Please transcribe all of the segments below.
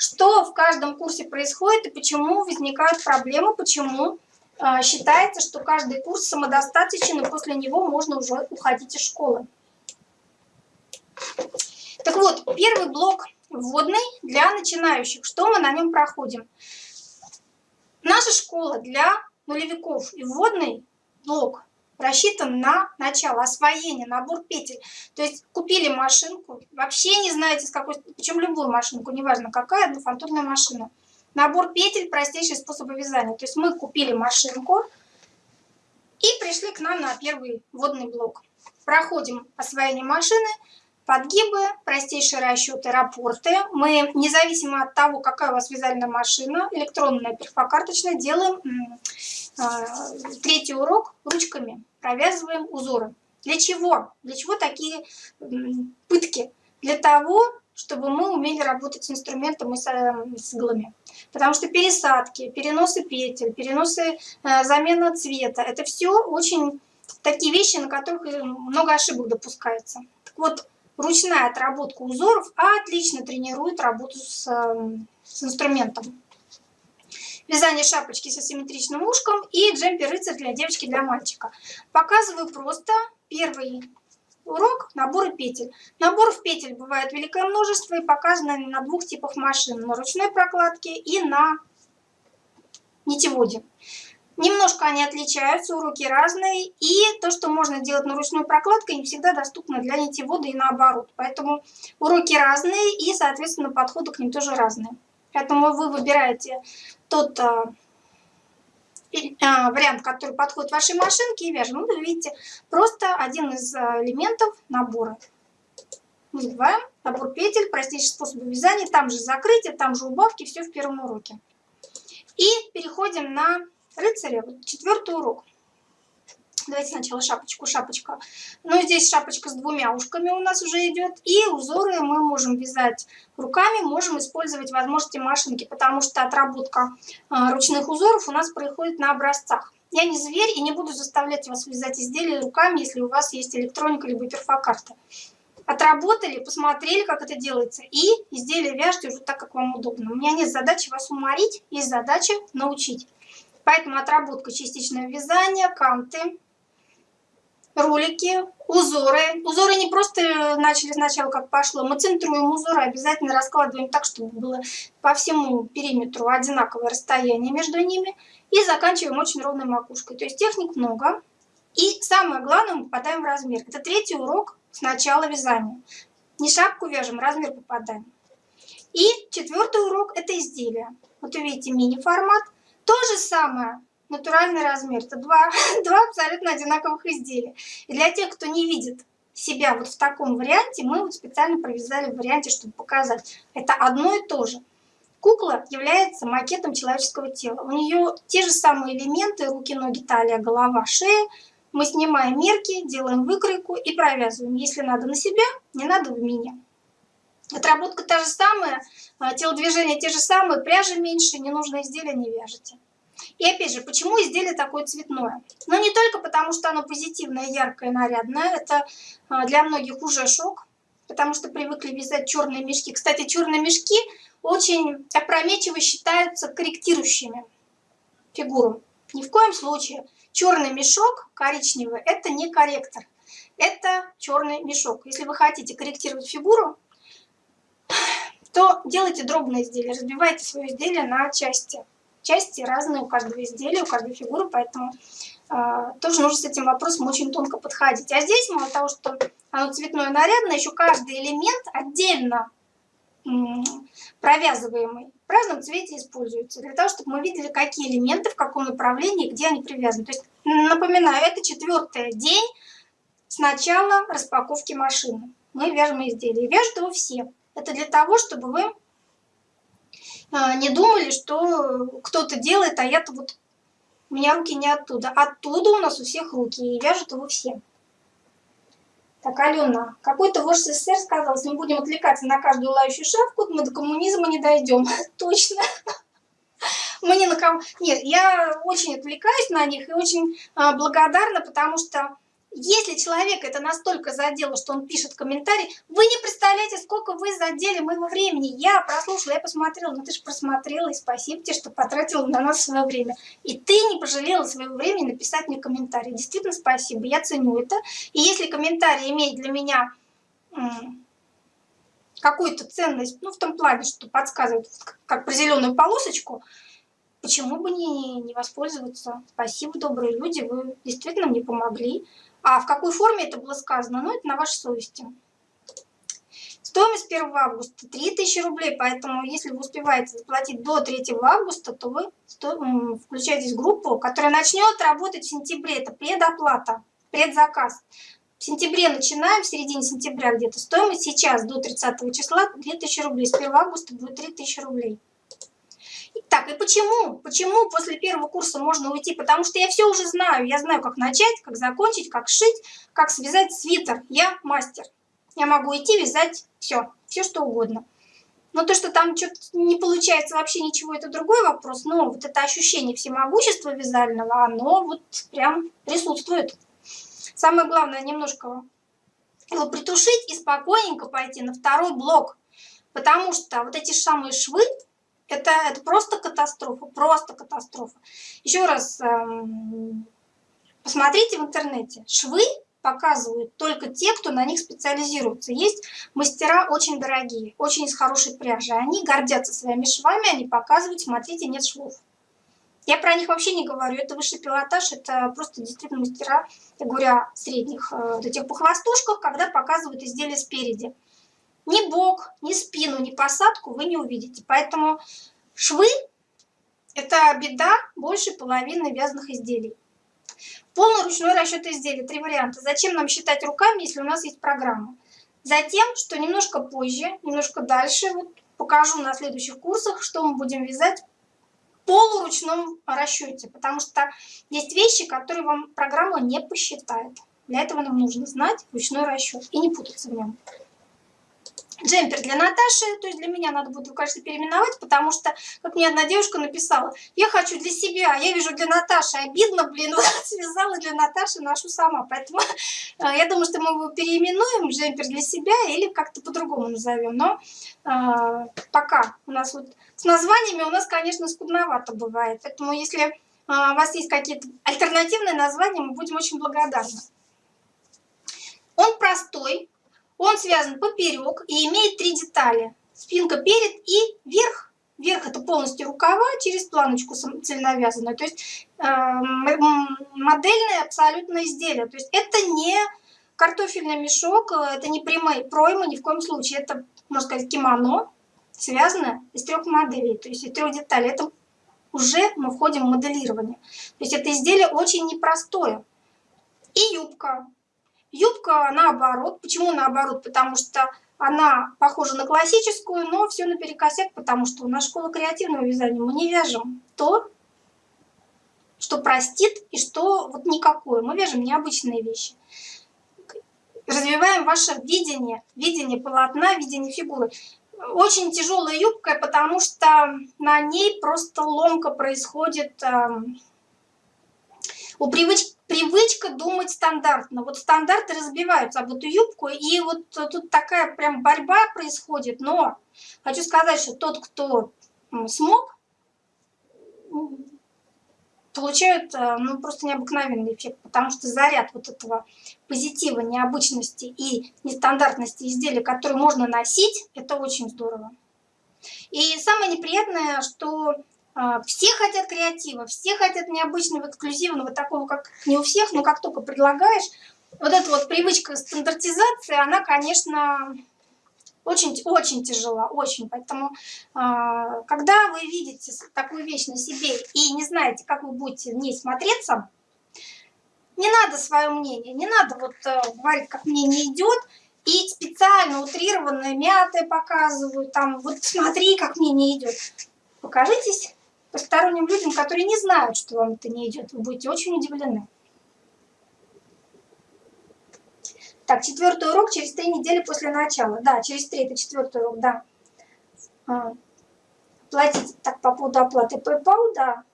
что в каждом курсе происходит и почему возникают проблемы, почему э, считается, что каждый курс самодостаточен, и после него можно уже уходить из школы. Так вот, первый блок вводный для начинающих. Что мы на нем проходим? Наша школа для нулевиков и вводный блок рассчитан на начало освоения, набор петель. То есть купили машинку, вообще не знаете с какой, причем любую машинку, неважно какая, однофантурная машина. Набор петель, простейший способ вязания. То есть мы купили машинку и пришли к нам на первый вводный блок. Проходим освоение машины, подгибы, простейшие расчеты, рапорты. Мы, независимо от того, какая у вас вязальная машина, электронная, перфокарточная, делаем э, третий урок ручками, провязываем узоры. Для чего? Для чего такие э, пытки? Для того, чтобы мы умели работать с инструментом и с, с иглами. Потому что пересадки, переносы петель, переносы, э, замена цвета, это все очень такие вещи, на которых много ошибок допускается. Так вот, ручная отработка узоров отлично тренирует работу с, эм, с инструментом. Вязание шапочки с асимметричным ушком и джемпер-рыцарь для девочки для мальчика. Показываю просто первый урок наборы петель. Наборов петель бывает великое множество и показано на двух типах машин. На ручной прокладке и на нитеводе. Немножко они отличаются, уроки разные, и то, что можно делать на ручной прокладкой, не всегда доступно для нитевода и наоборот. Поэтому уроки разные, и, соответственно, подходы к ним тоже разные. Поэтому вы выбираете тот а, а, вариант, который подходит вашей машинке, и вяжем. Ну, вы видите, просто один из а, элементов набора. Не забываем, набор петель, простейший способ вязания, там же закрытие, там же убавки, все в первом уроке. И переходим на рыцаря, четвертый урок. Давайте сначала шапочку, шапочка. Ну, здесь шапочка с двумя ушками у нас уже идет. И узоры мы можем вязать руками, можем использовать возможности машинки, потому что отработка э, ручных узоров у нас происходит на образцах. Я не зверь и не буду заставлять вас вязать изделия руками, если у вас есть электроника либо перфокарта. Отработали, посмотрели, как это делается, и изделие вяжите уже так, как вам удобно. У меня нет задачи вас уморить, есть задача научить. Поэтому отработка частичного вязания, канты, ролики, узоры. Узоры не просто начали сначала как пошло, мы центруем узоры, обязательно раскладываем так, чтобы было по всему периметру одинаковое расстояние между ними. И заканчиваем очень ровной макушкой. То есть техник много. И самое главное, мы попадаем в размер. Это третий урок с начала вязания. Не шапку вяжем, размер попадаем. И четвертый урок это изделие. Вот увидите мини-формат. То же самое, натуральный размер. Это два, два абсолютно одинаковых изделия. И для тех, кто не видит себя вот в таком варианте, мы вот специально провязали в варианте, чтобы показать. Это одно и то же. Кукла является макетом человеческого тела. У нее те же самые элементы, руки, ноги, талия, голова, шея. Мы снимаем мерки, делаем выкройку и провязываем. Если надо на себя, не надо в меня. Отработка та же самая, а, телодвижения те же самые, пряжи меньше, ненужное изделие не вяжете. И опять же, почему изделие такое цветное? Но ну, не только потому, что оно позитивное, яркое, нарядное. Это а, для многих уже шок, потому что привыкли вязать черные мешки. Кстати, черные мешки очень опрометчиво считаются корректирующими фигуру. Ни в коем случае. Черный мешок коричневый – это не корректор. Это черный мешок. Если вы хотите корректировать фигуру, то делайте дробные изделия, разбивайте свое изделие на части. Части разные у каждого изделия, у каждой фигуры, поэтому э, тоже нужно с этим вопросом очень тонко подходить. А здесь, мало того, что оно цветное нарядное, еще каждый элемент отдельно провязываемый в разном цвете используется, для того, чтобы мы видели, какие элементы, в каком направлении, где они привязаны. То есть, напоминаю, это четвертый день с начала распаковки машины. Мы вяжем изделие. Вяжут его все. Это для того, чтобы вы не думали, что кто-то делает, а я-то вот... У меня руки не оттуда. Оттуда у нас у всех руки, и вяжут его все. Так, Алена, какой-то вождь СССР сказал, если мы будем отвлекаться на каждую лающую шапку, мы до коммунизма не дойдем. Точно. Мы не на ком... Нет, я очень отвлекаюсь на них и очень а, благодарна, потому что если человек это настолько задело, что он пишет комментарий, вы не представляете, сколько вы задели моего времени. Я прослушала, я посмотрела, ну ты же просмотрела, и спасибо тебе, что потратила на нас свое время. И ты не пожалела своего времени написать мне комментарий. Действительно спасибо, я ценю это. И если комментарий имеет для меня какую-то ценность, ну в том плане, что подсказывает, как про зеленую полосочку, почему бы не, не воспользоваться? Спасибо, добрые люди, вы действительно мне помогли. А в какой форме это было сказано, ну это на вашей совести. Стоимость 1 августа 3000 рублей, поэтому если вы успеваете заплатить до 3 августа, то вы включаетесь в группу, которая начнет работать в сентябре. Это предоплата, предзаказ. В сентябре начинаем, в середине сентября где-то. Стоимость сейчас до 30 числа 2000 рублей. С 1 августа будет 3000 рублей. Так, и почему? Почему после первого курса можно уйти? Потому что я все уже знаю. Я знаю, как начать, как закончить, как шить, как связать свитер. Я мастер. Я могу идти вязать все, все что угодно. Но то, что там что-то не получается вообще ничего, это другой вопрос. Но вот это ощущение всемогущества вязального, оно вот прям присутствует. Самое главное немножко его притушить и спокойненько пойти на второй блок. Потому что вот эти самые швы, это, это просто катастрофа, просто катастрофа. Еще раз эм, посмотрите в интернете. Швы показывают только те, кто на них специализируется. Есть мастера очень дорогие, очень из хорошей пряжи. Они гордятся своими швами, они показывают, смотрите, нет швов. Я про них вообще не говорю, это высший пилотаж, это просто действительно мастера, я говорю о средних, э, вот этих похвостушках, когда показывают изделие спереди ни бок, ни спину, ни посадку вы не увидите. Поэтому швы – это беда больше половины вязаных изделий. Полный ручной расчет изделий. Три варианта. Зачем нам считать руками, если у нас есть программа? Затем, что немножко позже, немножко дальше, вот покажу на следующих курсах, что мы будем вязать в полуручном расчете. Потому что есть вещи, которые вам программа не посчитает. Для этого нам нужно знать ручной расчет и не путаться в нем джемпер для Наташи, то есть для меня надо будет, кажется, переименовать, потому что, как мне одна девушка написала, я хочу для себя, я вижу для Наташи, обидно, блин, вот связала для Наташи, ношу сама, поэтому э, я думаю, что мы его переименуем, джемпер для себя, или как-то по-другому назовем, но э, пока у нас вот с названиями у нас, конечно, скудновато бывает, поэтому если э, у вас есть какие-то альтернативные названия, мы будем очень благодарны. Он простой, он связан поперек и имеет три детали. Спинка перед и верх. Верх это полностью рукава через планочку цельновязанную. То есть э, модельное абсолютно изделие. То есть это не картофельный мешок, это не прямые проймы ни в коем случае. Это, можно сказать, кимоно, связанное из трех моделей, то есть из трех деталей. Это уже мы входим в моделирование. То есть это изделие очень непростое. И юбка. Юбка наоборот. Почему наоборот? Потому что она похожа на классическую, но все наперекосяк, потому что у нас школа креативного вязания. Мы не вяжем то, что простит и что вот никакое. Мы вяжем необычные вещи. Развиваем ваше видение, видение полотна, видение фигуры. Очень тяжелая юбка, потому что на ней просто ломка происходит. Эм, у привычки привычка думать стандартно. Вот стандарты разбиваются об эту юбку, и вот тут такая прям борьба происходит. Но хочу сказать, что тот, кто смог, получают э, ну, просто необыкновенный эффект, потому что заряд вот этого позитива, необычности и нестандартности изделия, которые можно носить, это очень здорово. И самое неприятное, что все хотят креатива, все хотят необычного, эксклюзивного, такого, как не у всех, но как только предлагаешь, вот эта вот привычка стандартизации, она, конечно, очень-очень тяжела, очень. Поэтому, а, когда вы видите такую вещь на себе и не знаете, как вы будете в ней смотреться, не надо свое мнение, не надо вот э, говорить, как мне не идет, и специально утрированное, мятое показывают, там, вот смотри, как мне не идет. Покажитесь посторонним людям, которые не знают, что вам это не идет. Вы будете очень удивлены. Так, четвертый урок через три недели после начала. Да, через три, это четвертый урок, да. А, платить, так, по поводу оплаты PayPal, да.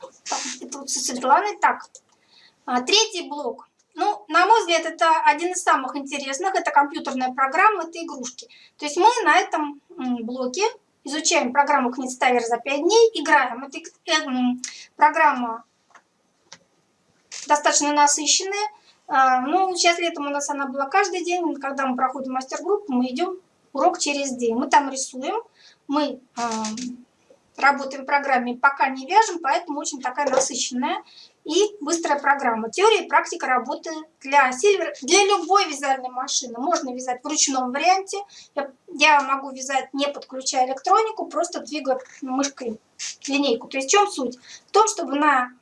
Так, это вот со. Так, А, третий блок. Ну, на мой взгляд, это один из самых интересных. Это компьютерная программа, это игрушки. То есть мы на этом блоке изучаем программу Книгставер за 5 дней, играем. Это э, программа достаточно насыщенная. А, ну, сейчас летом у нас она была каждый день. Когда мы проходим мастер-группу, мы идем урок через день. Мы там рисуем, мы работаем в программе, пока не вяжем, поэтому очень такая насыщенная и быстрая программа. Теория и практика работы для Silver, для любой вязальной машины. Можно вязать в ручном варианте. Я, могу вязать не подключая электронику, просто двигая мышкой линейку. То есть в чем суть? В том, чтобы на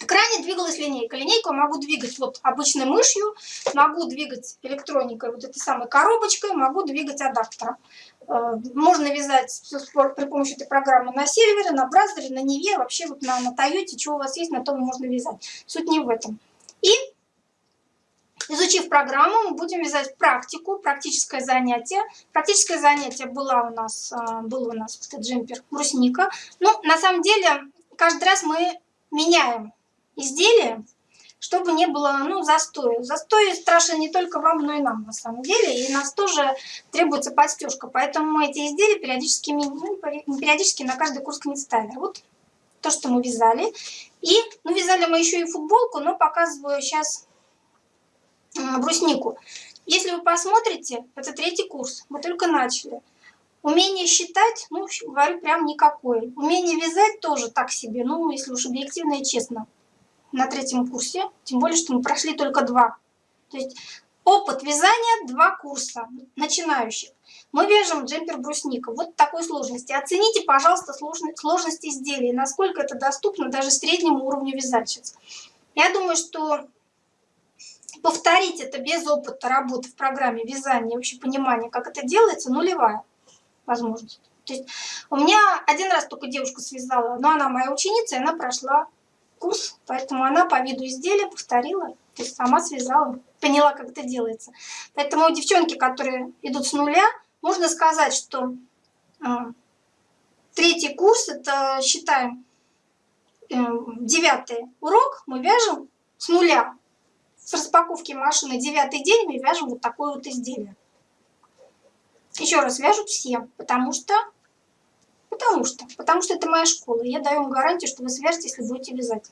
экране двигалась линейка. Линейку я могу двигать вот обычной мышью, могу двигать электроникой, вот этой самой коробочкой, могу двигать адаптером. Э, можно вязать при помощи этой программы на сервере, на браузере, на Неве, вообще вот на, на Тойоте, что у вас есть, на том можно вязать. Суть не в этом. И изучив программу, мы будем вязать практику, практическое занятие. Практическое занятие было у нас, э, был у нас этот джемпер брусника. Ну, на самом деле, каждый раз мы меняем изделие, чтобы не было ну, застоя. Застой страшен не только вам, но и нам на самом деле. И нас тоже требуется подстежка. Поэтому мы эти изделия периодически, ну, периодически на каждый курс ставим. Вот то, что мы вязали. И ну, вязали мы еще и футболку, но показываю сейчас бруснику. Если вы посмотрите, это третий курс, мы только начали. Умение считать, ну, говорю, прям никакое. Умение вязать тоже так себе, ну, если уж объективно и честно на третьем курсе, тем более, что мы прошли только два. То есть опыт вязания два курса начинающих. Мы вяжем джемпер брусника. Вот такой сложности. Оцените, пожалуйста, сложность изделия, насколько это доступно даже среднему уровню вязальщиц. Я думаю, что повторить это без опыта работы в программе вязания, вообще понимания, как это делается, нулевая возможность. То есть у меня один раз только девушка связала, но она моя ученица, и она прошла курс, поэтому она по виду изделия повторила, то есть сама связала, поняла, как это делается. Поэтому девчонки, которые идут с нуля, можно сказать, что э, третий курс, это считаем э, девятый урок, мы вяжем с нуля. С распаковки машины девятый день мы вяжем вот такое вот изделие. Еще раз вяжут все, потому что Потому что. Потому что это моя школа. Я даю вам гарантию, что вы свяжете, если будете вязать.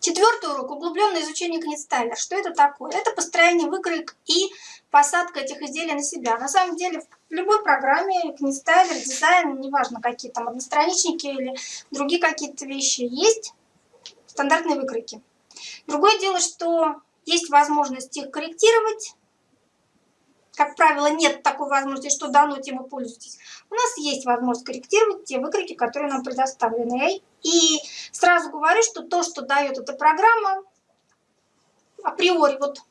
Четвертый урок – углубленное изучение книгстайлер. Что это такое? Это построение выкроек и посадка этих изделий на себя. На самом деле в любой программе книгстайлер, дизайн, неважно какие там одностраничники или другие какие-то вещи, есть стандартные выкройки. Другое дело, что есть возможность их корректировать, как правило, нет такой возможности, что дано, тем и пользуйтесь. У нас есть возможность корректировать те выкройки, которые нам предоставлены. И сразу говорю, что то, что дает эта программа, априори вот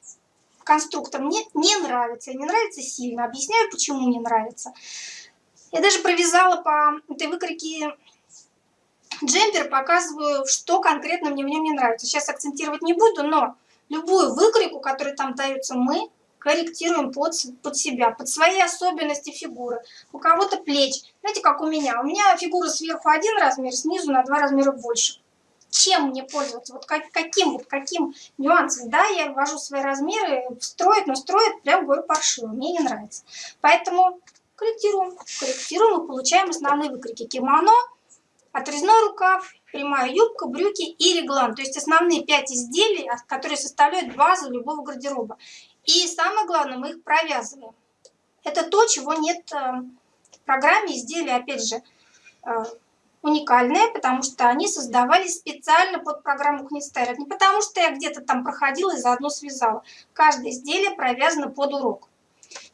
конструктор мне не нравится. Не нравится сильно. Объясняю, почему не нравится. Я даже провязала по этой выкройке джемпер, показываю, что конкретно мне в нем не нравится. Сейчас акцентировать не буду, но любую выкройку, которая там дается, мы корректируем под, под себя, под свои особенности фигуры. У кого-то плеч. Знаете, как у меня? У меня фигура сверху один размер, снизу на два размера больше. Чем мне пользоваться? Вот как, каким, вот каким нюансом? Да, я ввожу свои размеры, строит, но строит прям говорю паршиво. Мне не нравится. Поэтому корректируем. Корректируем и получаем основные выкрики. Кимоно, отрезной рукав, прямая юбка, брюки и реглан. То есть основные пять изделий, которые составляют базу любого гардероба. И самое главное, мы их провязываем. Это то, чего нет э, в программе. Изделия, опять же, э, уникальные, потому что они создавались специально под программу Книстер. Не потому что я где-то там проходила и заодно связала. Каждое изделие провязано под урок.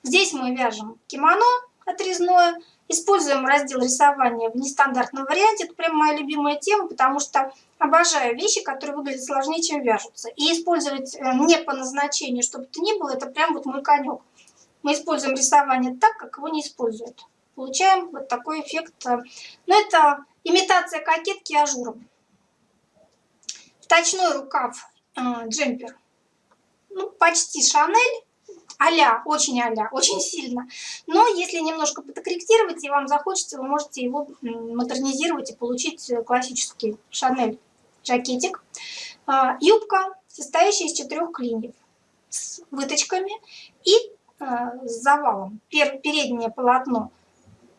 Здесь мы вяжем кимоно отрезное, используем раздел рисования в нестандартном варианте. Это прям моя любимая тема, потому что Обожаю вещи, которые выглядят сложнее, чем вяжутся. И использовать э, не по назначению, чтобы это ни было, это прям вот мой конек. Мы используем рисование так, как его не используют. Получаем вот такой эффект. Э, Но ну, это имитация кокетки ажуром. Вточной рукав э, джемпер. Ну, почти Шанель а очень а очень сильно. Но если немножко подкорректировать и вам захочется, вы можете его модернизировать и получить классический Шанель жакетик. А, юбка, состоящая из четырех клиньев с выточками и а, с завалом. Переднее полотно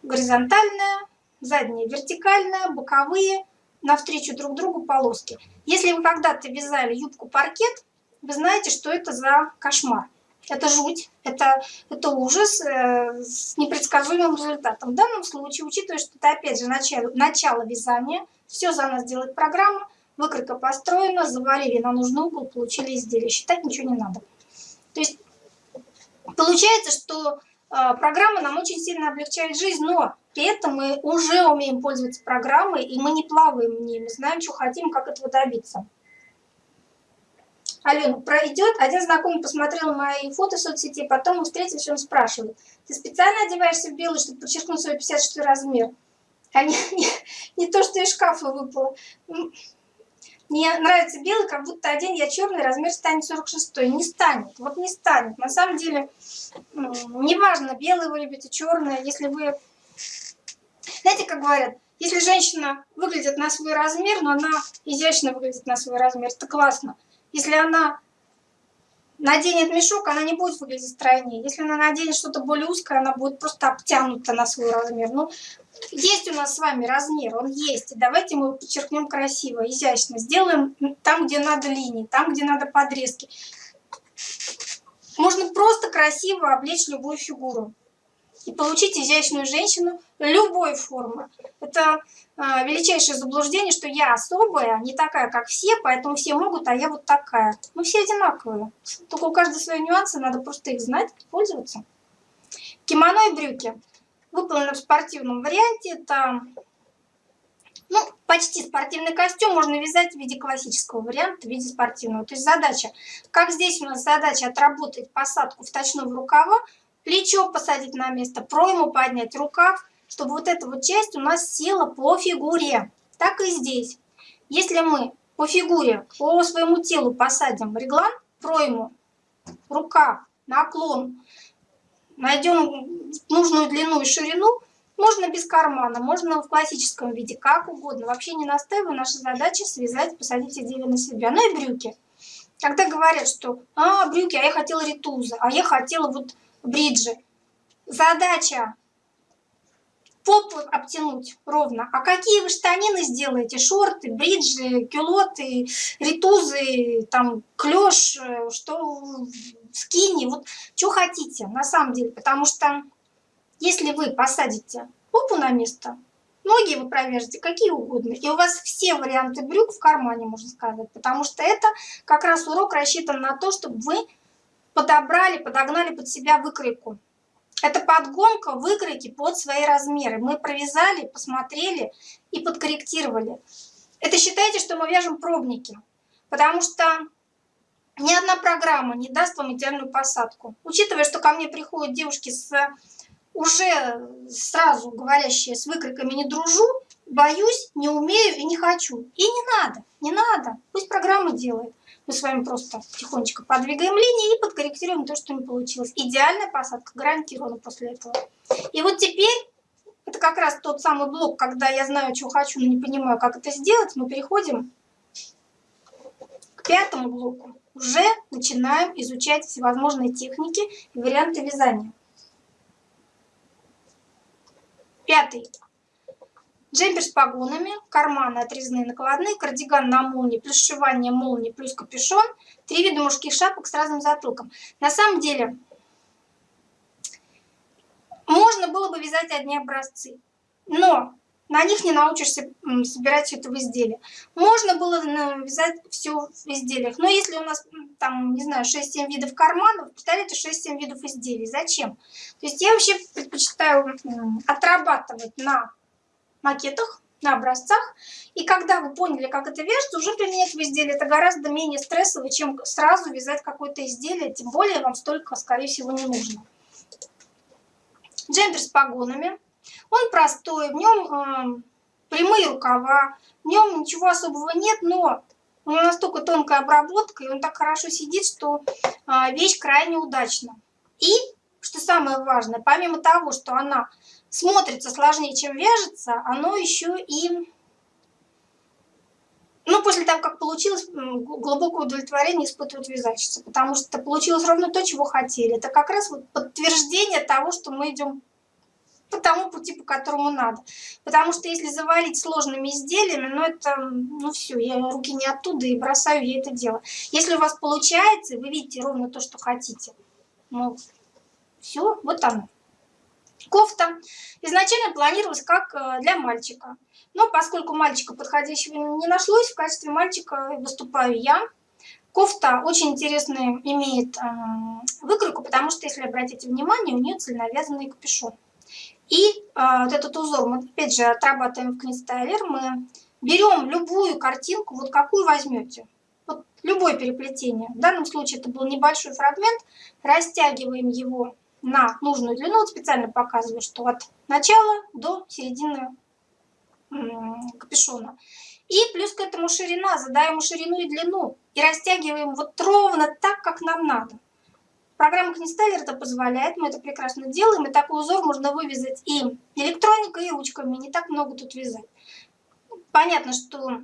горизонтальное, заднее вертикальное, боковые навстречу друг другу полоски. Если вы когда-то вязали юбку паркет, вы знаете, что это за кошмар. Это жуть, это, это ужас э, с непредсказуемым результатом. В данном случае, учитывая, что это опять же начало, начало вязания, все за нас делает программа, выкройка построена, завалили на нужный угол, получили изделие. Считать ничего не надо. То есть получается, что э, программа нам очень сильно облегчает жизнь, но при этом мы уже умеем пользоваться программой, и мы не плаваем в ней, мы знаем, что хотим, как этого добиться. Алена, пройдет. Один знакомый посмотрел мои фото в соцсети, потом мы встретились, он спрашивает, ты специально одеваешься в белый, чтобы подчеркнуть свой 56 размер? А не, не, не то, что из шкафа выпало. Мне нравится белый, как будто один я черный, размер станет 46. Не станет, вот не станет. На самом деле, неважно, белый вы любите, черный, если вы... Знаете, как говорят, если женщина выглядит на свой размер, но она изящно выглядит на свой размер, это классно. Если она наденет мешок, она не будет выглядеть стройнее. Если она наденет что-то более узкое, она будет просто обтянута на свой размер. Ну, есть у нас с вами размер, он есть. И давайте мы подчеркнем красиво, изящно. Сделаем там, где надо линии, там, где надо подрезки. Можно просто красиво облечь любую фигуру и получить изящную женщину любой формы. Это величайшее заблуждение, что я особая, не такая, как все, поэтому все могут, а я вот такая. Мы все одинаковые. Только у каждой свои нюансы, надо просто их знать, пользоваться. Кимоно и брюки. Выполнены в спортивном варианте. Это ну, почти спортивный костюм можно вязать в виде классического варианта, в виде спортивного. То есть задача, как здесь у нас задача отработать посадку в рукава, плечо посадить на место, пройму поднять, рукав, чтобы вот эта вот часть у нас села по фигуре. Так и здесь. Если мы по фигуре, по своему телу посадим реглан, пройму, рукав, наклон, найдем нужную длину и ширину, можно без кармана, можно в классическом виде, как угодно. Вообще не настаиваю, наша задача связать, посадить изделие на себя. Ну и брюки. Когда говорят, что а, брюки, а я хотела ритуза, а я хотела вот бриджи. Задача попу обтянуть ровно. А какие вы штанины сделаете? Шорты, бриджи, кюлоты, ритузы, там, клеш, что скини, вот что хотите на самом деле. Потому что если вы посадите попу на место, ноги вы провяжете какие угодно, и у вас все варианты брюк в кармане, можно сказать. Потому что это как раз урок рассчитан на то, чтобы вы подобрали, подогнали под себя выкройку. Это подгонка выкройки под свои размеры. Мы провязали, посмотрели и подкорректировали. Это считайте, что мы вяжем пробники, потому что ни одна программа не даст вам идеальную посадку. Учитывая, что ко мне приходят девушки с уже сразу говорящие с выкройками «не дружу», боюсь, не умею и не хочу. И не надо, не надо, пусть программа делает. Мы с вами просто тихонечко подвигаем линии и подкорректируем то, что не получилось. Идеальная посадка гарантирована после этого. И вот теперь, это как раз тот самый блок, когда я знаю, чего хочу, но не понимаю, как это сделать, мы переходим к пятому блоку. Уже начинаем изучать всевозможные техники и варианты вязания. Пятый. Джемпер с погонами, карманы отрезные накладные, кардиган на молнии, плюс сшивание молнии, плюс капюшон. Три вида мужских шапок с разным затылком. На самом деле, можно было бы вязать одни образцы, но на них не научишься собирать все это в изделие. Можно было вязать все в изделиях, но если у нас там, не знаю, 6-7 видов карманов, представляете, 6-7 видов изделий. Зачем? То есть я вообще предпочитаю отрабатывать на макетах, на образцах. И когда вы поняли, как это вяжется, уже применять в изделии это гораздо менее стрессово, чем сразу вязать какое-то изделие, тем более вам столько, скорее всего, не нужно. Джемпер с погонами. Он простой, в нем э, прямые рукава, в нем ничего особого нет, но у него настолько тонкая обработка, и он так хорошо сидит, что э, вещь крайне удачна. И, что самое важное, помимо того, что она смотрится сложнее, чем вяжется, оно еще и ну, после того, как получилось, глубокое удовлетворение испытывают вязальщицы, потому что получилось ровно то, чего хотели. Это как раз вот подтверждение того, что мы идем по тому пути, по которому надо. Потому что если завалить сложными изделиями, ну это, ну все, я руки не оттуда и бросаю я это дело. Если у вас получается, вы видите ровно то, что хотите, ну все, вот оно. Кофта изначально планировалась как э, для мальчика. Но поскольку мальчика подходящего не нашлось, в качестве мальчика выступаю я. Кофта очень интересную имеет э, выкройку, потому что, если обратите внимание, у нее цельновязанный капюшон. И э, вот этот узор мы, опять же, отрабатываем в Книстайлер. Мы берем любую картинку, вот какую возьмете. Вот любое переплетение. В данном случае это был небольшой фрагмент. Растягиваем его на нужную длину. Вот специально показываю, что от начала до середины капюшона. И плюс к этому ширина. Задаем ширину и длину. И растягиваем вот ровно так, как нам надо. Программа Книстайлер это позволяет, мы это прекрасно делаем, и такой узор можно вывязать и электроникой, и ручками, не так много тут вязать. Понятно, что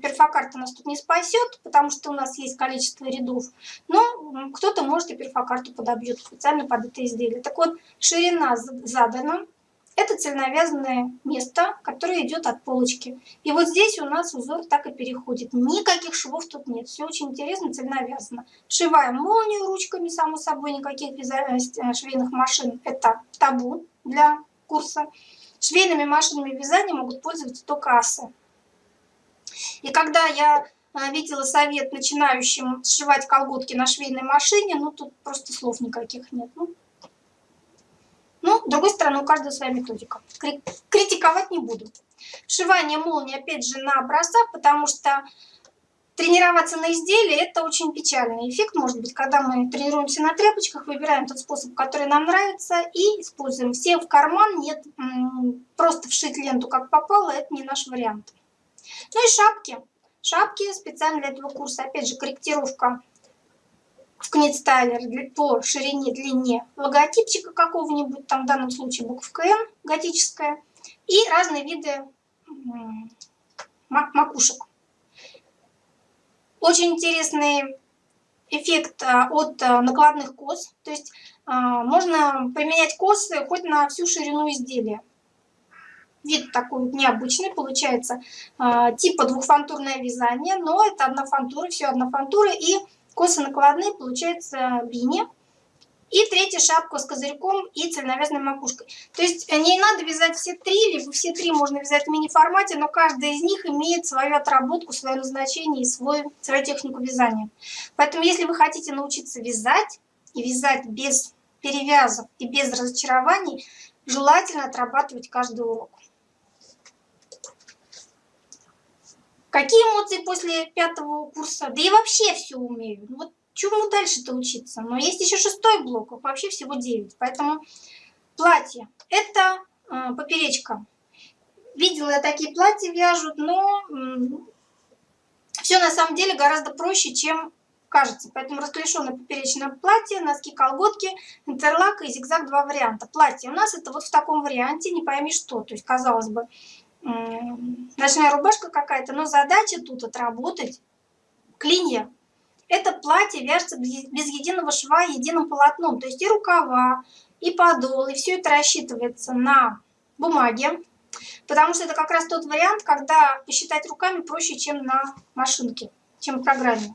перфокарта нас тут не спасет, потому что у нас есть количество рядов, но кто-то может и перфокарту подобьет специально под это изделие. Так вот, ширина задана, это цельновязанное место, которое идет от полочки. И вот здесь у нас узор так и переходит. Никаких швов тут нет. Все очень интересно, цельновязано. Сшиваем молнию ручками, само собой, никаких э, швейных машин. Это табу для курса. Швейными машинами вязания могут пользоваться только асы. И когда я э, видела совет начинающим сшивать колготки на швейной машине, ну тут просто слов никаких нет. Ну, ну, с другой стороны, у каждого своя методика. Критиковать не буду. Вшивание молнии, опять же, на образцах, потому что тренироваться на изделии – это очень печальный эффект, может быть, когда мы тренируемся на тряпочках, выбираем тот способ, который нам нравится, и используем. Все в карман, нет, просто вшить ленту как попало – это не наш вариант. Ну и шапки. Шапки специально для этого курса, опять же, корректировка в книтстайлер по ширине, длине логотипчика какого-нибудь, там в данном случае буковка N готическая, и разные виды макушек. Очень интересный эффект а, от а, накладных кос, то есть а, можно применять косы хоть на всю ширину изделия. Вид такой вот необычный, получается типа двухфантурное вязание, но это однофантура, все однофантуры и косы накладные, получается бини. И третья шапка с козырьком и цельновязанной макушкой. То есть э, не надо вязать все три, либо все три можно вязать в мини-формате, но каждая из них имеет свою отработку, свое назначение и свой, свою технику вязания. Поэтому если вы хотите научиться вязать, и вязать без перевязок и без разочарований, желательно отрабатывать каждый урок. Какие эмоции после пятого курса? Да и вообще все умею. Ну вот чему дальше-то учиться? Но есть еще шестой блок, их вообще всего девять. Поэтому платье. Это э, поперечка. Видела я такие платья вяжут, но все на самом деле гораздо проще, чем кажется. Поэтому расклешенное поперечное платье, носки, колготки, интерлак и зигзаг два варианта. Платье у нас это вот в таком варианте, не пойми что. То есть, казалось бы, ночная рубашка какая-то, но задача тут отработать клинья. Это платье вяжется без единого шва, единым полотном. То есть и рукава, и подол, и все это рассчитывается на бумаге. Потому что это как раз тот вариант, когда посчитать руками проще, чем на машинке, чем в программе.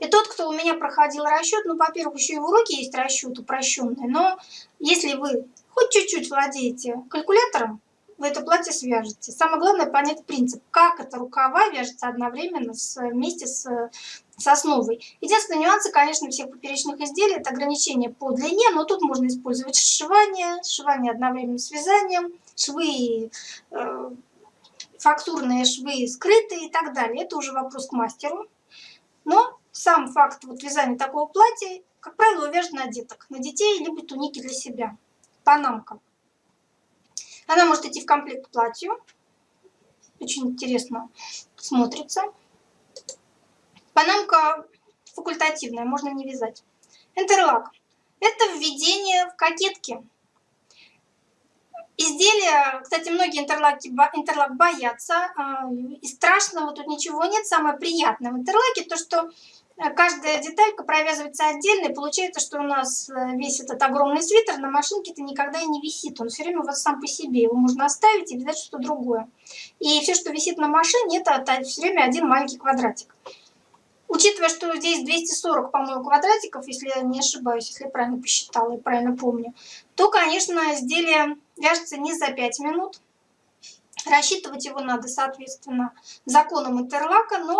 И тот, кто у меня проходил расчет, ну, во-первых, еще и в уроке есть расчет упрощенный, но если вы хоть чуть-чуть владеете калькулятором, вы это платье свяжете. Самое главное понять принцип, как это рукава вяжется одновременно с, вместе с, с основой. Единственный нюанс, конечно, всех поперечных изделий, это ограничение по длине, но тут можно использовать сшивание, сшивание одновременно с вязанием, швы, э, фактурные швы скрытые и так далее. Это уже вопрос к мастеру. Но сам факт вот вязания такого платья, как правило, вяжет на деток, на детей, либо туники для себя, панамка. Она может идти в комплект к платью. Очень интересно смотрится. Панамка факультативная, можно не вязать. Интерлак. Это введение в кокетки. Изделия, кстати, многие интерлаки, интерлак боятся, а, и страшного тут ничего нет. Самое приятное в интерлаке то, что каждая деталька провязывается отдельно, и получается, что у нас э, весь этот огромный свитер на машинке-то никогда и не висит. Он все время у вас сам по себе, его можно оставить и взять что-то другое. И все, что висит на машине, это все время один маленький квадратик. Учитывая, что здесь 240, по-моему, квадратиков, если я не ошибаюсь, если я правильно посчитала и правильно помню, то, конечно, изделие вяжется не за 5 минут. Рассчитывать его надо, соответственно, законом интерлака, но,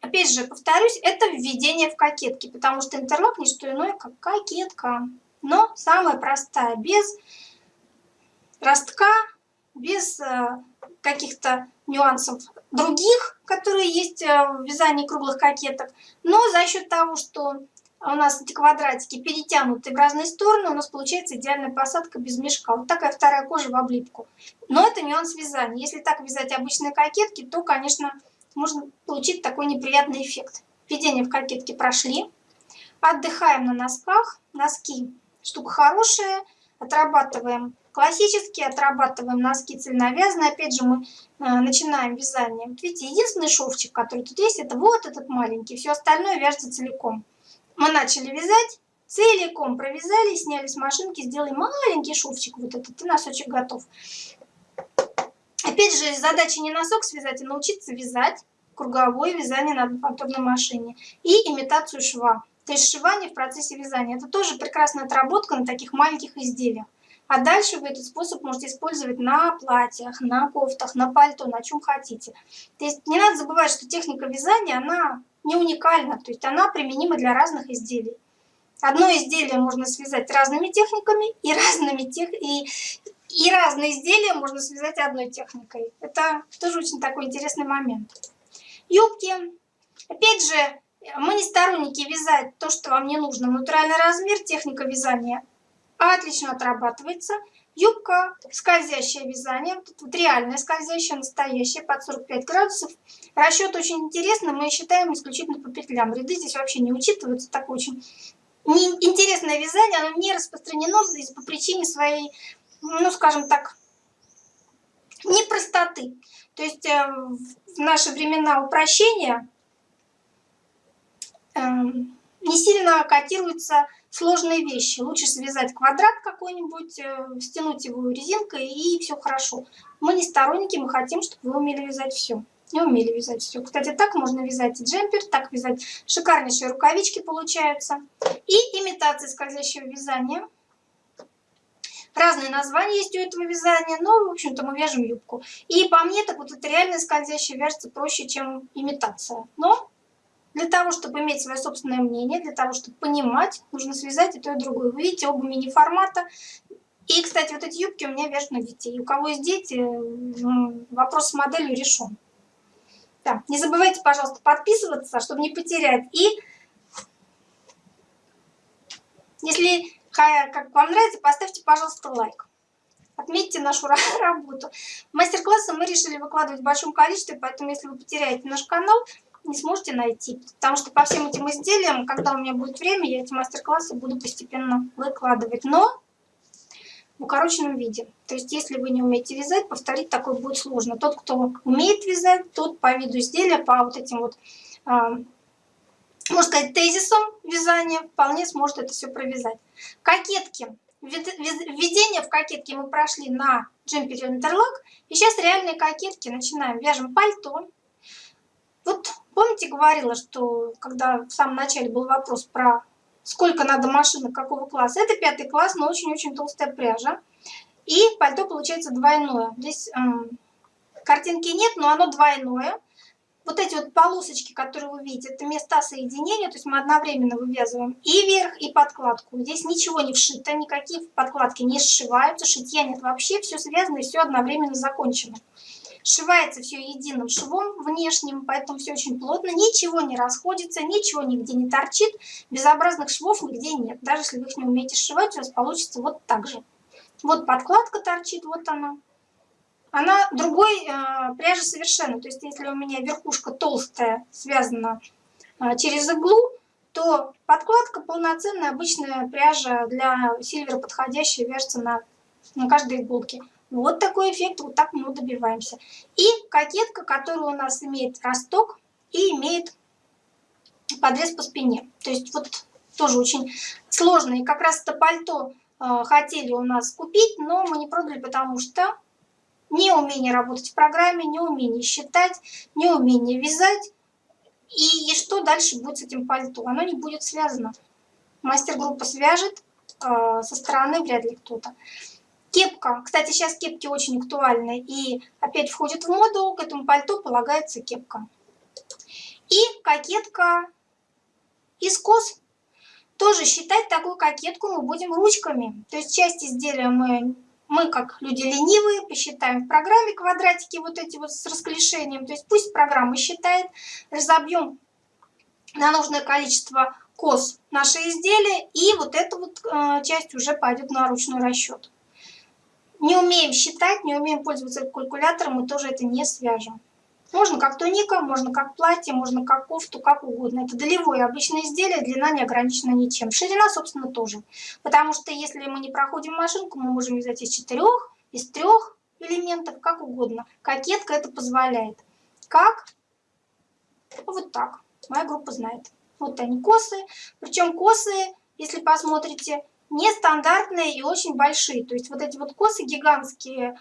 опять же, повторюсь, это введение в кокетки, потому что интерлак не что иное, как кокетка. Но самая простая, без ростка, без э, каких-то нюансов других, которые есть э, в вязании круглых кокеток. Но за счет того, что у нас эти квадратики перетянуты в разные стороны, у нас получается идеальная посадка без мешка. Вот такая вторая кожа в облипку. Но это нюанс вязания. Если так вязать обычные кокетки, то, конечно, можно получить такой неприятный эффект. Введение в кокетки прошли. Отдыхаем на носках. Носки штука хорошая. Отрабатываем классические, отрабатываем носки цельновязанные. Опять же, мы э, начинаем вязание. видите, единственный шовчик, который тут есть, это вот этот маленький. Все остальное вяжется целиком. Мы начали вязать, целиком провязали, сняли с машинки, сделали маленький шовчик. Вот этот, и носочек готов. Опять же, задача не носок связать, а научиться вязать круговое вязание на одноповторной машине и имитацию шва. То есть сшивание в процессе вязания. Это тоже прекрасная отработка на таких маленьких изделиях. А дальше вы этот способ можете использовать на платьях, на кофтах, на пальто, на чем хотите. То есть не надо забывать, что техника вязания, она не уникальна, то есть она применима для разных изделий. Одно изделие можно связать разными техниками, и, разными тех... и, и разные изделия можно связать одной техникой. Это тоже очень такой интересный момент. Юбки. Опять же, мы не сторонники вязать то, что вам не нужно. Натуральный размер, техника вязания отлично отрабатывается. Юбка, скользящее вязание, тут вот реальное скользящее, настоящее, под 45 градусов. Расчет очень интересный, мы считаем исключительно по петлям. Ряды здесь вообще не учитываются, так очень интересное вязание, оно не распространено здесь по причине своей, ну скажем так, непростоты. То есть э, в наши времена упрощения эм, не сильно котируются сложные вещи. Лучше связать квадрат какой-нибудь, э, стянуть его резинкой и все хорошо. Мы не сторонники, мы хотим, чтобы вы умели вязать все. Не умели вязать все. Кстати, так можно вязать и джемпер, так вязать шикарнейшие рукавички получаются. И имитация скользящего вязания. Разные названия есть у этого вязания, но, в общем-то, мы вяжем юбку. И по мне, так вот это реально скользящее вяжется проще, чем имитация. Но для того, чтобы иметь свое собственное мнение, для того, чтобы понимать, нужно связать и то, и другое. Вы видите, оба мини-формата. И, кстати, вот эти юбки у меня вяжут на детей. У кого есть дети, вопрос с моделью решен. Да. Не забывайте, пожалуйста, подписываться, чтобы не потерять. И если как вам нравится, поставьте, пожалуйста, лайк. Отметьте нашу работу. Мастер-классы мы решили выкладывать в большом количестве, поэтому если вы потеряете наш канал, не сможете найти. Потому что по всем этим изделиям, когда у меня будет время, я эти мастер-классы буду постепенно выкладывать. Но в укороченном виде. То есть, если вы не умеете вязать, повторить такое будет сложно. Тот, кто умеет вязать, тот по виду изделия, по вот этим вот, э, можно сказать, тезисам вязания, вполне сможет это все провязать. Кокетки. Введение в кокетки мы прошли на джемпере интерлак. И сейчас реальные кокетки. Начинаем. Вяжем пальто. Вот помните, говорила, что когда в самом начале был вопрос про сколько надо машинок, какого класса. Это пятый класс, но очень-очень толстая пряжа. И пальто получается двойное. Здесь эм, картинки нет, но оно двойное. Вот эти вот полосочки, которые вы видите, это места соединения, то есть мы одновременно вывязываем и верх, и подкладку. Здесь ничего не вшито, никакие подкладки не сшиваются, шитья нет вообще, все связано и все одновременно закончено. Сшивается все единым швом внешним, поэтому все очень плотно, ничего не расходится, ничего нигде не торчит, безобразных швов нигде нет. Даже если вы их не умеете сшивать, у вас получится вот так же. Вот подкладка торчит, вот она. Она другой э, пряжи совершенно. То есть если у меня верхушка толстая, связана э, через иглу, то подкладка полноценная, обычная пряжа для сильвера подходящая, вяжется на, на каждой иголке. Вот такой эффект, вот так мы добиваемся. И кокетка, которая у нас имеет росток и имеет подрез по спине. То есть вот тоже очень сложно. И как раз это пальто э, хотели у нас купить, но мы не продали, потому что неумение работать в программе, неумение считать, неумение вязать. И, и что дальше будет с этим пальто? Оно не будет связано. Мастер-группа свяжет, э, со стороны вряд ли кто-то. Кепка. Кстати, сейчас кепки очень актуальны и опять входит в моду. К этому пальто полагается кепка. И кокетка из кос. Тоже считать такую кокетку мы будем ручками. То есть часть изделия мы, мы как люди ленивые, посчитаем в программе квадратики вот эти вот с расклешением. То есть пусть программа считает, разобьем на нужное количество кос наши изделия, и вот эта вот э, часть уже пойдет на ручной расчет. Не умеем считать, не умеем пользоваться калькулятором, мы тоже это не свяжем. Можно как туника, можно как платье, можно как кофту, как угодно. Это долевое обычное изделие, длина не ограничена ничем. Ширина, собственно, тоже. Потому что если мы не проходим машинку, мы можем вязать из четырех, из трех элементов, как угодно. Кокетка это позволяет. Как? Вот так. Моя группа знает. Вот они косы. Причем косы, если посмотрите, нестандартные и очень большие. То есть вот эти вот косы гигантские,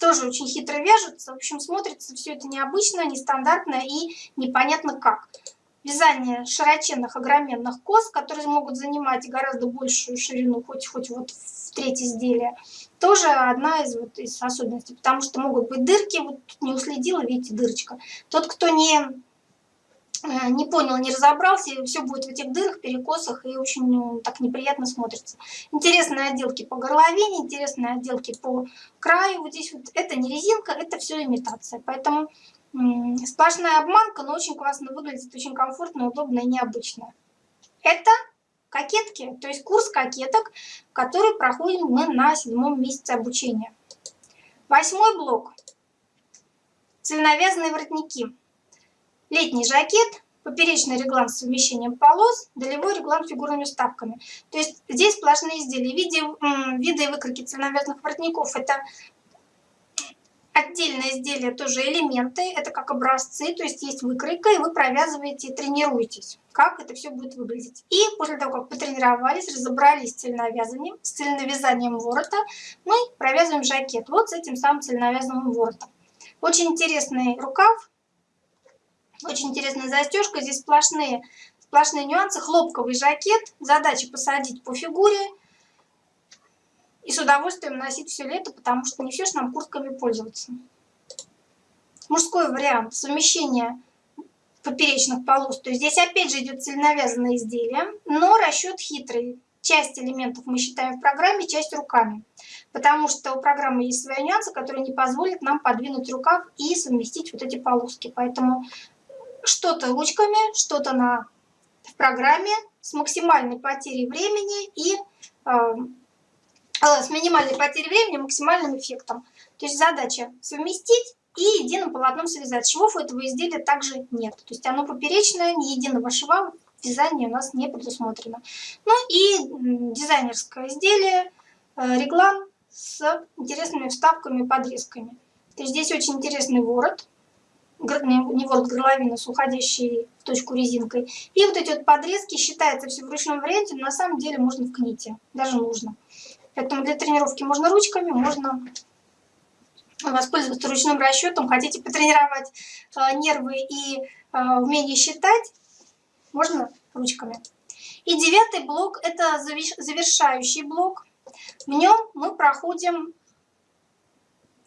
тоже очень хитро вяжутся. В общем, смотрится все это необычно, нестандартно и непонятно как. Вязание широченных, огроменных кос, которые могут занимать гораздо большую ширину, хоть, хоть вот в третье изделие, тоже одна из, вот, из особенностей, потому что могут быть дырки, вот тут не уследила, видите, дырочка. Тот, кто не не понял, не разобрался, и все будет в этих дырах, перекосах, и очень ну, так неприятно смотрится. Интересные отделки по горловине, интересные отделки по краю. Вот здесь вот это не резинка, это все имитация. Поэтому сплошная обманка, но очень классно выглядит, очень комфортно, удобно и необычно. Это кокетки, то есть курс кокеток, который проходим мы на седьмом месяце обучения. Восьмой блок. Цельновязанные воротники летний жакет, поперечный реглан с совмещением полос, долевой реглан с фигурными вставками. То есть здесь сплошные изделия. Виде, виды и выкройки цельновязанных воротников – это отдельное изделие, тоже элементы, это как образцы, то есть есть выкройка, и вы провязываете и тренируетесь, как это все будет выглядеть. И после того, как потренировались, разобрались с цельновязанием, с цельновязанием ворота, мы провязываем жакет вот с этим самым цельновязанным воротом. Очень интересный рукав, очень интересная застежка. Здесь сплошные, сплошные нюансы. Хлопковый жакет. Задача посадить по фигуре. И с удовольствием носить все лето, потому что не все же нам куртками пользоваться. Мужской вариант. Совмещение поперечных полос. То есть здесь опять же идет цельновязанное изделие, но расчет хитрый. Часть элементов мы считаем в программе, часть руками. Потому что у программы есть свои нюансы, которые не позволят нам подвинуть рукав и совместить вот эти полоски. Поэтому что-то ручками, что-то на в программе с максимальной потерей времени и э, э, с минимальной потерей времени максимальным эффектом. То есть задача совместить и единым полотном связать. Швов у этого изделия также нет. То есть оно поперечное, ни единого шва в вязании у нас не предусмотрено. Ну и дизайнерское изделие, э, реглан с интересными вставками и подрезками. То есть здесь очень интересный ворот не ворот горловины с уходящей в точку резинкой. И вот эти вот подрезки считается все в ручном варианте, но на самом деле можно в кните, даже нужно. Поэтому для тренировки можно ручками, можно воспользоваться ручным расчетом. Хотите потренировать э, нервы и э, умение считать, можно ручками. И девятый блок – это завершающий блок. В нем мы проходим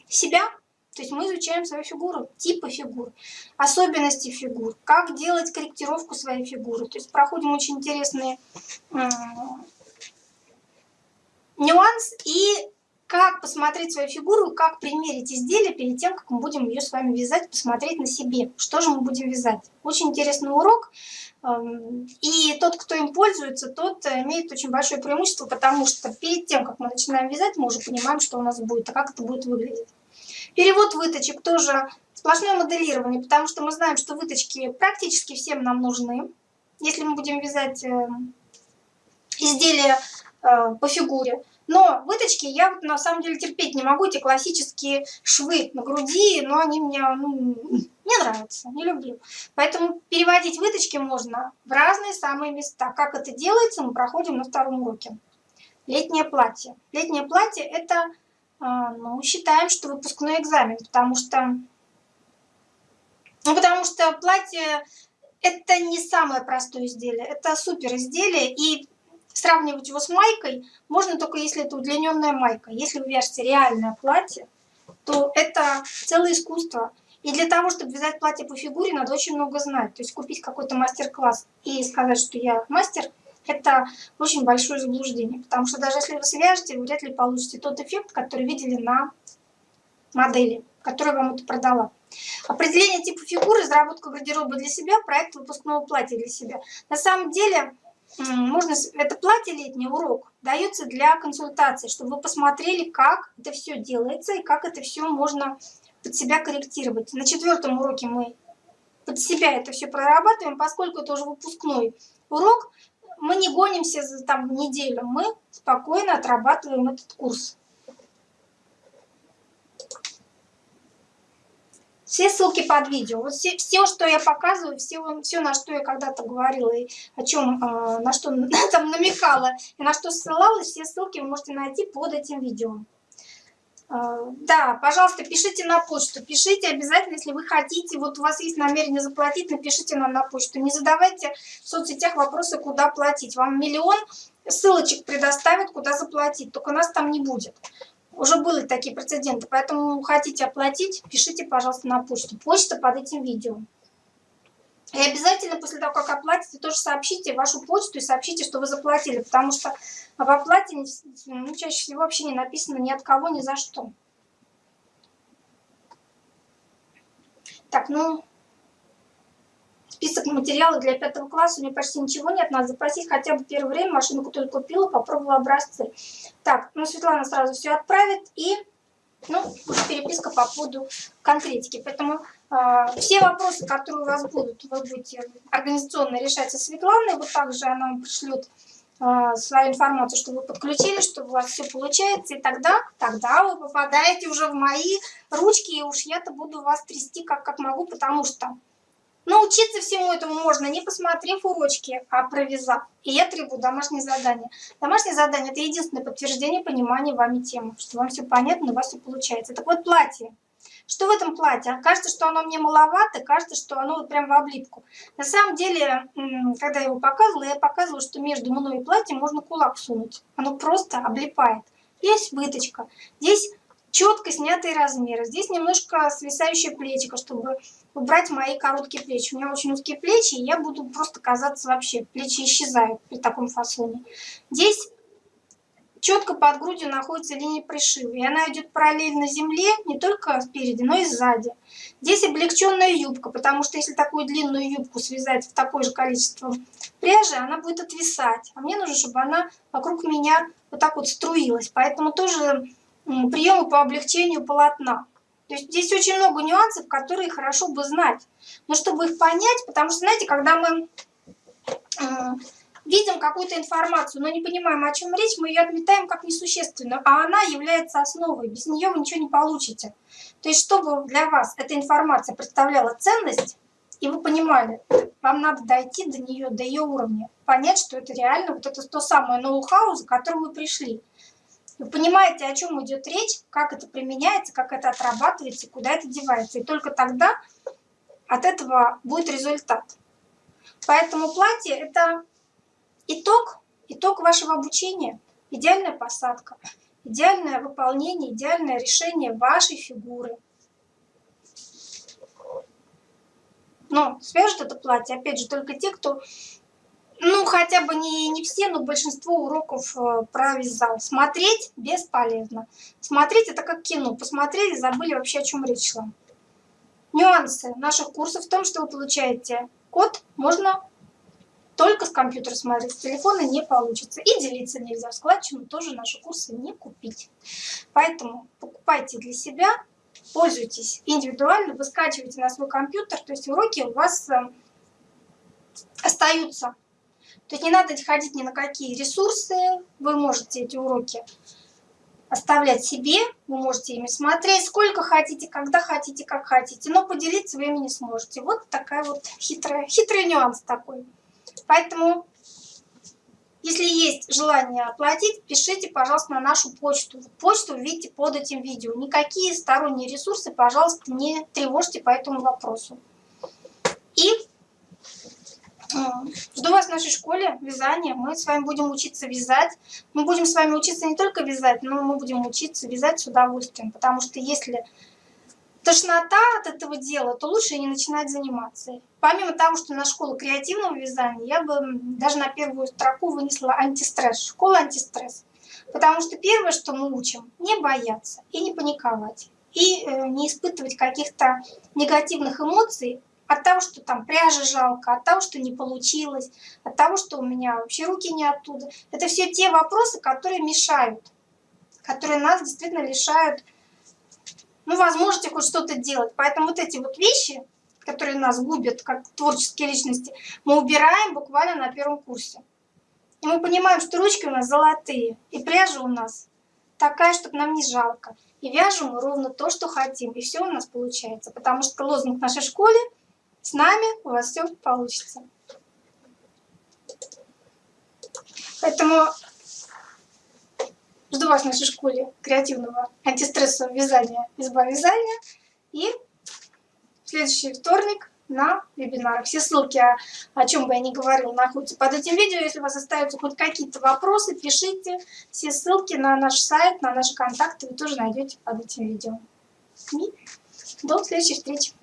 себя, то есть мы изучаем свою фигуру, типы фигур, особенности фигур, как делать корректировку своей фигуры. То есть проходим очень интересные э, нюанс и как посмотреть свою фигуру, как примерить изделие перед тем, как мы будем ее с вами вязать, посмотреть на себе, что же мы будем вязать. Очень интересный урок. Эм, и тот, кто им пользуется, тот имеет очень большое преимущество, потому что перед тем, как мы начинаем вязать, мы уже понимаем, что у нас будет, а как это будет выглядеть. Перевод выточек тоже сплошное моделирование, потому что мы знаем, что выточки практически всем нам нужны. Если мы будем вязать э, изделия э, по фигуре. Но выточки я вот на самом деле терпеть не могу, эти классические швы на груди, но они мне ну, не нравятся, не люблю. Поэтому переводить выточки можно в разные самые места. Как это делается, мы проходим на втором уроке. Летнее платье. Летнее платье это, а, ну, считаем, что выпускной экзамен, потому что, ну, потому что платье это не самое простое изделие, это супер изделие, и сравнивать его с майкой можно только если это удлиненная майка. Если вы вяжете реальное платье, то это целое искусство. И для того, чтобы вязать платье по фигуре, надо очень много знать. То есть купить какой-то мастер-класс и сказать, что я мастер, это очень большое заблуждение. Потому что даже если вы свяжете, вы вряд ли получите тот эффект, который видели на модели, которую вам это продала. Определение типа фигуры, разработка гардероба для себя, проект выпускного платья для себя. На самом деле, можно, это платье летний урок дается для консультации, чтобы вы посмотрели, как это все делается и как это все можно под себя корректировать. На четвертом уроке мы под себя это все прорабатываем, поскольку это уже выпускной урок, мы не гонимся за там неделю, мы спокойно отрабатываем этот курс. Все ссылки под видео. Вот все, все что я показываю, все, все, на что я когда-то говорила, и о чем, а, на что там намекала, и на что ссылалась, все ссылки вы можете найти под этим видео. А, да, пожалуйста, пишите на почту. Пишите обязательно, если вы хотите, вот у вас есть намерение заплатить, напишите нам на почту. Не задавайте в соцсетях вопросы, куда платить. Вам миллион ссылочек предоставят, куда заплатить, только нас там не будет. Уже были такие прецеденты, поэтому хотите оплатить, пишите, пожалуйста, на почту. Почта под этим видео. И обязательно после того, как оплатите, тоже сообщите вашу почту и сообщите, что вы заплатили, потому что в оплате ну, чаще всего вообще не написано ни от кого, ни за что. Так, ну, список материалов для пятого класса, у меня почти ничего нет, надо запросить хотя бы первое время, машину только купила, попробовала образцы. Так, ну Светлана сразу все отправит и, ну, переписка по поводу конкретики. Поэтому все вопросы, которые у вас будут, вы будете организационно решать со Светланой, вот также она вам пришлет э, свою информацию, что вы подключились, что у вас все получается, и тогда, тогда вы попадаете уже в мои ручки, и уж я-то буду вас трясти как, как могу, потому что Научиться всему этому можно, не посмотрев урочки, а провязав. И я требую домашнее задание. Домашнее задание – это единственное подтверждение понимания вами темы, что вам все понятно, у вас все получается. Так вот, платье. Что в этом платье? Кажется, что оно мне маловато, кажется, что оно вот прям в облипку. На самом деле, когда я его показывала, я показывала, что между мной и платьем можно кулак сунуть. Оно просто облипает. Здесь выточка, здесь четко снятые размеры. Здесь немножко свисающее плечико, чтобы убрать мои короткие плечи. У меня очень узкие плечи, и я буду просто казаться вообще. Плечи исчезают при таком фасоне. Здесь четко под грудью находится линия пришива. И она идет параллельно земле не только спереди, но и сзади. Здесь облегченная юбка, потому что если такую длинную юбку связать в такое же количество пряжи, она будет отвисать. А мне нужно, чтобы она вокруг меня вот так вот струилась. Поэтому тоже приемы по облегчению полотна. То есть здесь очень много нюансов, которые хорошо бы знать. Но чтобы их понять, потому что, знаете, когда мы видим какую-то информацию, но не понимаем, о чем речь, мы ее отметаем как несущественную, а она является основой. Без нее вы ничего не получите. То есть чтобы для вас эта информация представляла ценность, и вы понимали, вам надо дойти до нее, до ее уровня, понять, что это реально вот это то самое ноу-хау, за которым вы пришли. Вы понимаете, о чем идет речь, как это применяется, как это отрабатывается, куда это девается. И только тогда от этого будет результат. Поэтому платье – это итог, итог вашего обучения, идеальная посадка, идеальное выполнение, идеальное решение вашей фигуры. Но свяжут это платье, опять же, только те, кто ну, хотя бы не, не все, но большинство уроков э, провязал. Смотреть бесполезно. Смотреть это как кино. Посмотрели, забыли вообще, о чем речь шла. Нюансы наших курсов в том, что вы получаете код, можно только с компьютера смотреть, с телефона не получится. И делиться нельзя. В складчину тоже наши курсы не купить. Поэтому покупайте для себя, пользуйтесь индивидуально, вы скачиваете на свой компьютер, то есть уроки у вас э, остаются то есть не надо ходить ни на какие ресурсы, вы можете эти уроки оставлять себе, вы можете ими смотреть сколько хотите, когда хотите, как хотите, но поделиться вы ими не сможете. Вот такая вот хитрая, хитрый нюанс такой. Поэтому, если есть желание оплатить, пишите, пожалуйста, на нашу почту. Почту видите под этим видео. Никакие сторонние ресурсы, пожалуйста, не тревожьте по этому вопросу. И Жду вас в нашей школе вязания. Мы с вами будем учиться вязать. Мы будем с вами учиться не только вязать, но мы будем учиться вязать с удовольствием. Потому что если тошнота от этого дела, то лучше не начинать заниматься. Помимо того, что на школу креативного вязания, я бы даже на первую строку вынесла антистресс. Школа антистресс. Потому что первое, что мы учим, не бояться и не паниковать. И э, не испытывать каких-то негативных эмоций от того, что там пряжи жалко, от того, что не получилось, от того, что у меня вообще руки не оттуда. Это все те вопросы, которые мешают, которые нас действительно лишают ну, возможности хоть что-то делать. Поэтому вот эти вот вещи, которые нас губят как творческие личности, мы убираем буквально на первом курсе. И мы понимаем, что ручки у нас золотые, и пряжа у нас такая, чтобы нам не жалко. И вяжем мы ровно то, что хотим, и все у нас получается. Потому что лозунг нашей школе – с нами у вас все получится. Поэтому жду вас в нашей школе креативного антистрессового вязания изба вязания. И в следующий вторник на вебинарах. Все ссылки, о, о чем бы я ни говорила, находятся под этим видео. Если у вас остаются хоть какие-то вопросы, пишите. Все ссылки на наш сайт, на наши контакты вы тоже найдете под этим видео. И до следующей встречи.